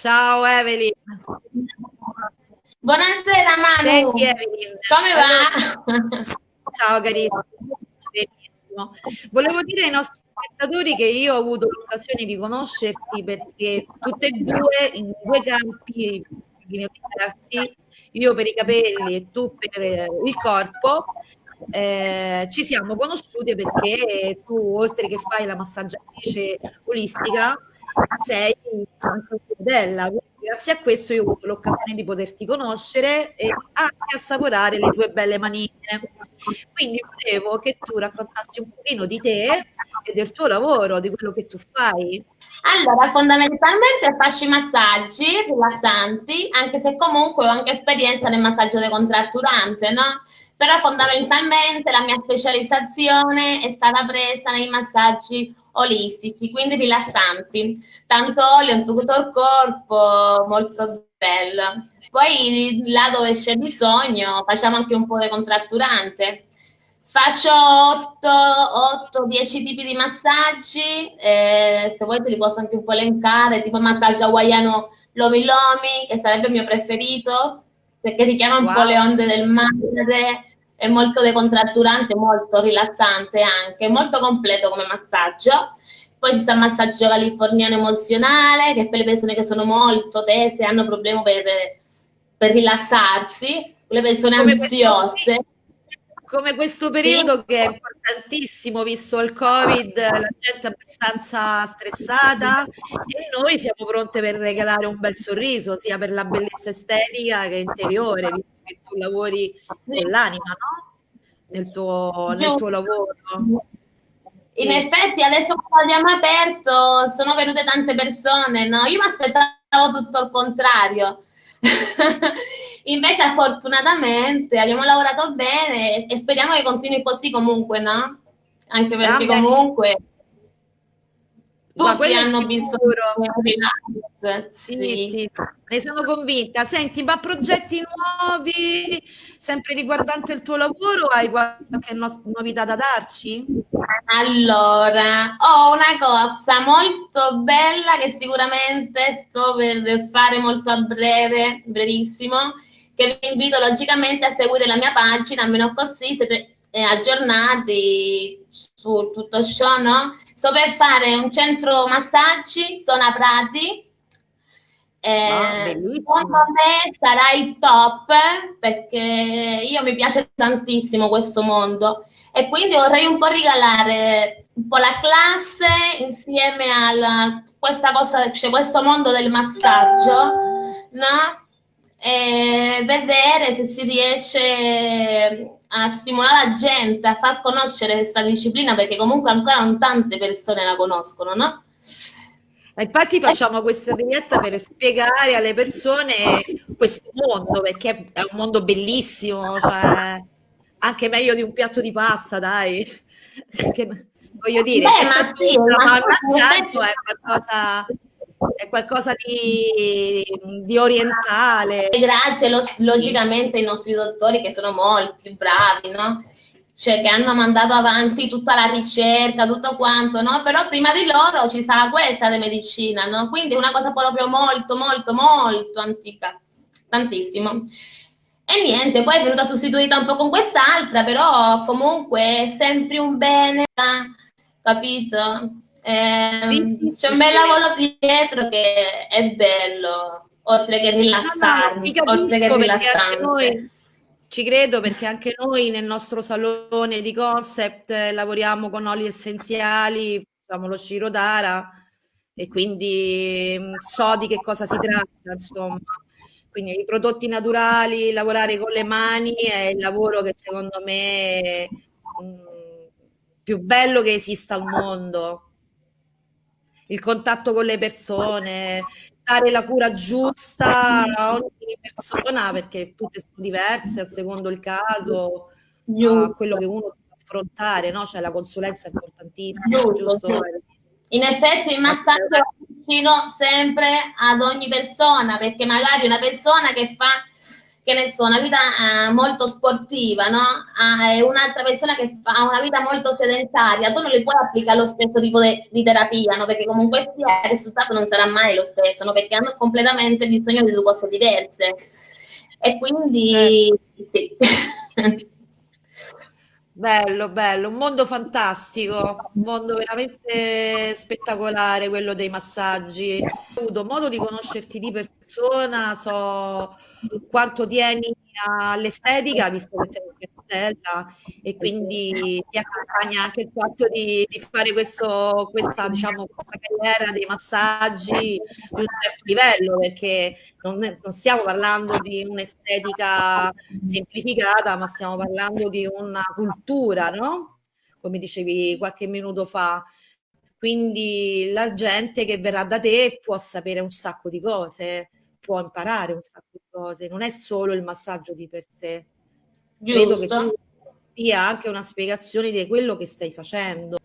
Ciao Evelyn. Buonasera Manu. Senti Evelyn. Come va? Ciao carissimo. Benissimo. Volevo dire ai nostri spettatori che io ho avuto l'occasione di conoscerti perché tutte e due in due campi diversi, io per i capelli e tu per il corpo, eh, ci siamo conosciute perché tu oltre che fai la massaggiatrice olistica sei anche modella grazie a questo io ho avuto l'occasione di poterti conoscere e anche assaporare le tue belle manine. Quindi volevo che tu raccontassi un pochino di te e del tuo lavoro, di quello che tu fai. Allora, fondamentalmente faccio i massaggi rilassanti, anche se comunque ho anche esperienza nel massaggio decontratturante, no? Però fondamentalmente la mia specializzazione è stata presa nei massaggi olistici, quindi rilassanti, tanto olio in tutto il corpo, molto bello. Poi là dove c'è bisogno facciamo anche un po' di contratturante. Faccio 8-10 tipi di massaggi, eh, se vuoi te li posso anche un po' elencare, tipo massaggio hawaiano Lomi Lomi, che sarebbe il mio preferito, perché richiama un wow. po' le onde del mare, è molto decontratturante, molto rilassante anche, molto completo come massaggio. Poi ci sta il massaggio californiano emozionale, che per le persone che sono molto tese, e hanno problemi per, per rilassarsi, le persone come ansiose. Questo, come questo periodo sì. che è importantissimo, visto il Covid, la gente è abbastanza stressata e noi siamo pronte per regalare un bel sorriso, sia per la bellezza estetica che interiore, visto che tu lavori con l'anima, no? Nel tuo, nel tuo lavoro. In sì. effetti adesso quando abbiamo aperto sono venute tante persone, no? Io mi aspettavo tutto il contrario. Invece fortunatamente abbiamo lavorato bene e speriamo che continui così comunque, no? Anche perché ah, comunque tutti hanno bisogno di relax. Sì, sì. sì, ne sono convinta. Senti, ma progetti nuovi, sempre riguardante il tuo lavoro, hai qualche no novità da darci? Allora, ho una cosa molto bella che sicuramente sto per fare molto a breve, brevissimo, che vi invito logicamente a seguire la mia pagina, almeno così siete eh, aggiornati su tutto ciò, no? Sto per fare un centro massaggi, zona Prati. Eh, secondo me sarà il top perché io mi piace tantissimo questo mondo e quindi vorrei un po' regalare un po' la classe insieme a questa cosa, cioè questo mondo del massaggio, no? E vedere se si riesce a stimolare la gente, a far conoscere questa disciplina, perché comunque ancora non tante persone la conoscono, no? Infatti facciamo questa diretta per spiegare alle persone questo mondo, perché è un mondo bellissimo, cioè anche meglio di un piatto di pasta, dai. Perché, voglio dire, Beh, ma sì, ma è qualcosa è qualcosa di, di orientale. Grazie lo, logicamente ai nostri dottori che sono molti bravi, no? Cioè che hanno mandato avanti tutta la ricerca, tutto quanto, no? Però prima di loro ci sarà questa di medicina, no? Quindi una cosa proprio molto, molto, molto antica, tantissimo. E niente, poi è venuta sostituita un po' con quest'altra, però comunque è sempre un bene, capito? Eh, sì, c'è un bel lavoro dietro che è bello, oltre che rilassarmi, no, no, oltre che rilassante. Ci credo perché anche noi nel nostro salone di concept eh, lavoriamo con oli essenziali, facciamo lo Shirodara e quindi mh, mm, so di che cosa si tratta, insomma. Quindi i prodotti naturali, lavorare con le mani è il lavoro che secondo me è mh, mm, più bello che esista al mondo il contatto con le persone, dare la cura giusta a ogni persona perché tutte sono diverse a secondo il caso, a quello che uno deve affrontare, no? Cioè la consulenza è importantissima, giusto? giusto? In effetti il massaggio vicino sempre ad ogni persona, perché magari una persona che fa che ne so, una vita eh, molto sportiva, no? Ah, un'altra persona che fa una vita molto sedentaria, tu non li puoi applicare lo stesso tipo de, di terapia, no? Perché comunque sia il risultato non sarà mai lo stesso, no? Perché hanno completamente bisogno di due cose diverse. E quindi sì. Bello, bello, un mondo fantastico, un mondo veramente spettacolare quello dei massaggi. Ho avuto modo di conoscerti di persona, so quanto tieni all'estetica, visto che sei bella e quindi ti accompagna anche il fatto di, di fare questo, questa, diciamo, questa carriera dei massaggi di un certo livello, perché non, non stiamo parlando di un'estetica semplificata, ma stiamo parlando di una cultura, no? Come dicevi qualche minuto fa. Quindi la gente che verrà da te può sapere un sacco di cose, può imparare un sacco di cose, non è solo il massaggio di per sé. Credo che tu dia anche una spiegazione di quello che stai facendo.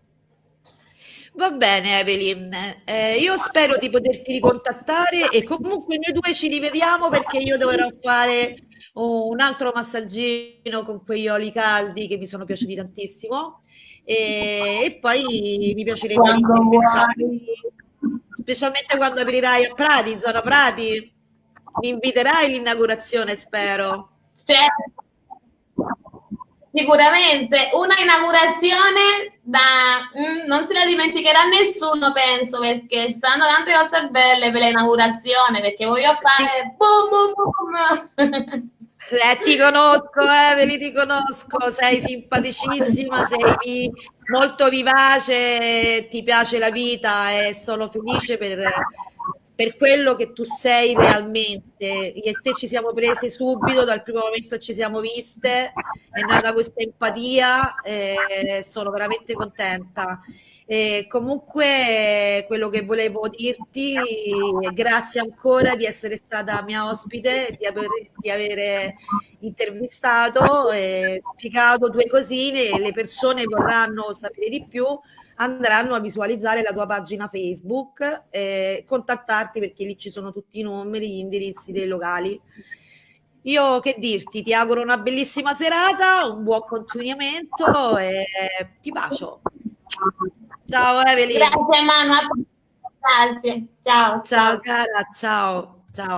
Va bene Evelyn, eh, io spero di poterti ricontattare e comunque noi due ci rivediamo perché io dovrò fare un altro massaggino con quegli oli caldi che mi sono piaciuti tantissimo. E, e poi mi piacerebbe intervistarti specialmente quando aprirai a Prati, zona Prati. Mi inviterai all'inaugurazione spero. Certo Sicuramente una inaugurazione da mm, non se la dimenticherà nessuno, penso, perché stanno tante cose belle per l'inaugurazione, perché voglio fare sì. boom boom boom. Eh, ti conosco, Eveli, ti conosco, sei simpaticissima, sei molto vivace, ti piace la vita e sono felice per per quello che tu sei realmente. Io e te ci siamo prese subito, dal primo momento ci siamo viste, è nata questa empatia, e sono veramente contenta. E comunque quello che volevo dirti, grazie ancora di essere stata mia ospite, di aver, di aver intervistato e spiegato due cosine, le persone vorranno sapere di più, andranno a visualizzare la tua pagina Facebook e contattarti perché lì ci sono tutti i numeri, gli indirizzi dei locali. Io che dirti, ti auguro una bellissima serata, un buon continuamento e ti bacio. Ciao Evelyn. Grazie Manu, grazie. Ciao. Ciao cara, ciao. Ciao.